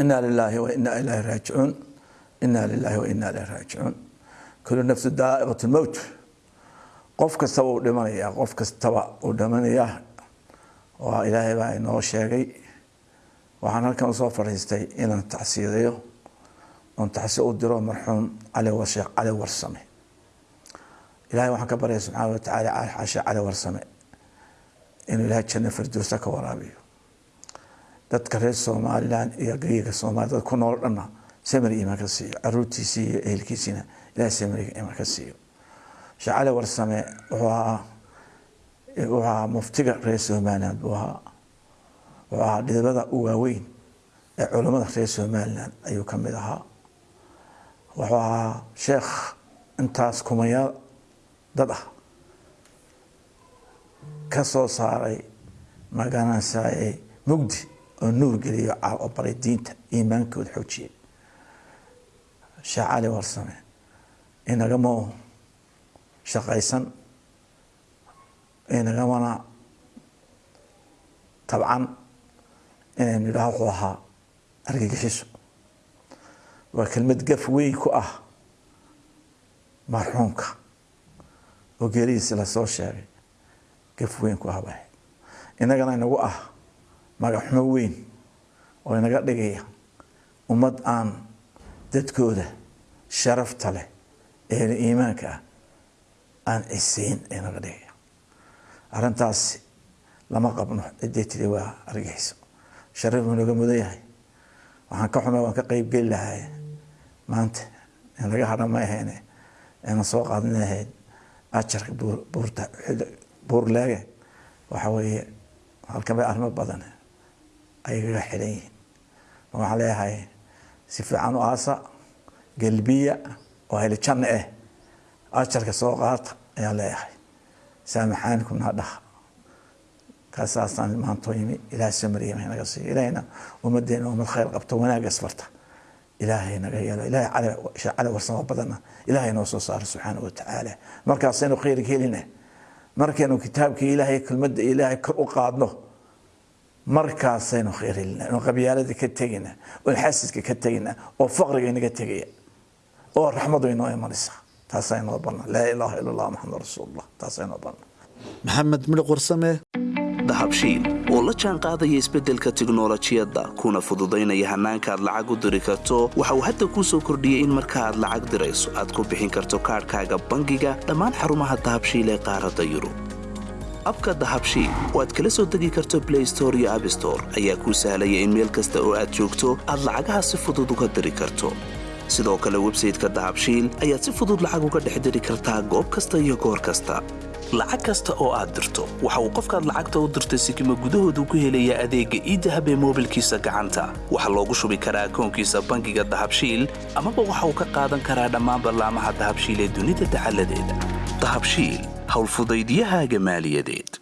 inaa lilaahi wa inaa ilaahi raajicuun inaa lilaahi wa inaa ilaahi raajicuun kullu nafsu daa'iqat lmowt qof kastaba uu dhimanayaa qof kastaba uu dhimanayaa waa ilaahay baa inoo sheegay waxaan halkan u soo fadhiistay inaan tacsiidayo oon tacsi u diro marxuum cali washeekh cali warsame ilahay waxaan ka baryaya subxaana wa tacaala xashe cali warsame inuu dadka reer somalilan iyo gariga soomaliya dad ku nool dhanna samir imaan ka siiyo. Caruurtiisii iyo ehelkiisiina ilahay samir imaan ka siiyo. Sheekh warsame wuxuu ahaa muftiga reer somaliland buu ahaa wuxuu ahaa dhidibada u waaweyn ee culammada reer somaliland ayuu ka mid ahaa. Wuxuu ahaa sheekh intaas kumayaal dad ah ka soo saaray magaranaysaay mugdi oo nuur geliyo oo baray diinta iimaankooda xoojiyay sheekh cali warsame inagama shaqaysan inagamana tabcan inaynu idhaah wuxuu ahaa argagixiso waa kelmad gaf weyn ku ah marxuumka oo geeridiisi la soo sheegay. Gaf weyn ku ah bay inagana inagu ah magaxumo weyn oo inaga dhigaya ummad aan dadkooda sharafta leh ee iimaanka ah aan ciseyn inaga dhigaya. Arrintaasi lama qabno ciday tiri waa argixiso sharaf buu mudan yahay waxaan ka xumay waan ka qeyb geli lahay maanta in laga hadha ma ahayne inaan soo qaadan lahayd ajarka buurta buurleege waxa weeye halkan bay arrimo badan ayagaga xidhan yihiin. Waxaan leeyahay si fiican u aasa galbiya oo heli janno ah ajarka soo qaata ayaan leeyahay. Saamaxaanikumna dhaha? Kaasaasaan maantoo yimi ilahay samariyama naga siiyo ilahayna ummadeena ummad khayr qabto wanaagga isbarta ilaahay naga yeelo. Ilahay cali warsamo badanna ilaahay noo soo saaro subxaana wa tacaala. Markaasaynu khayrka helina markaynu kitaabkii ilaahay kelmadda ilaahay kor u qaadno markaasaynu khayr helina oon qabyaalada ka tegina oon xasidka ka tegina oo faqriga inaga tegaya oo raxmadu inoo imanaysa. Taasaa inoo banna laa ilaaha ila allah maxamed rasuulullah. Taasaa inoo banna maxamed midhiq warsame dahabshiil oo la jaan qaadaya isbeddelka tiknolojiyadda kuna fududaynaya hannaanka aad lacag u diri karto. Waxa uu hadda kuu soo kordhiyey in marka aad lacag dirayso aad ku bixin karto kaadhkaaga bangiga dhammaan xarumaha dahabshiil ee qaaradda yurub abka dahabshiil oo aad kala soo degi karto blay store iyo abstore ayaa kuu sahlaya in meel kasta oo aad joogto aad lacagaha si fudud uga diri karto. Sidoo kale websayteka dahabshiil ayaad si fudud lacag uga dhex diri kartaa goob kasta iyo goor kasta. Lacag kasta oo aad dirto waxa uu qofkaad lacagta u dirtay sikima gudahoodu ku helayaa adeegga iidahab ee moobilkiisa gacanta. Waxaa loogu shubi karaa akoonkiisa bangiga dahabshiil amaba waxa uu ka qaadan karaa dhammaan ballaamaha dahabshiil ee dunida dacaladeeda dahabshiil حول فضيديها جمال يديد.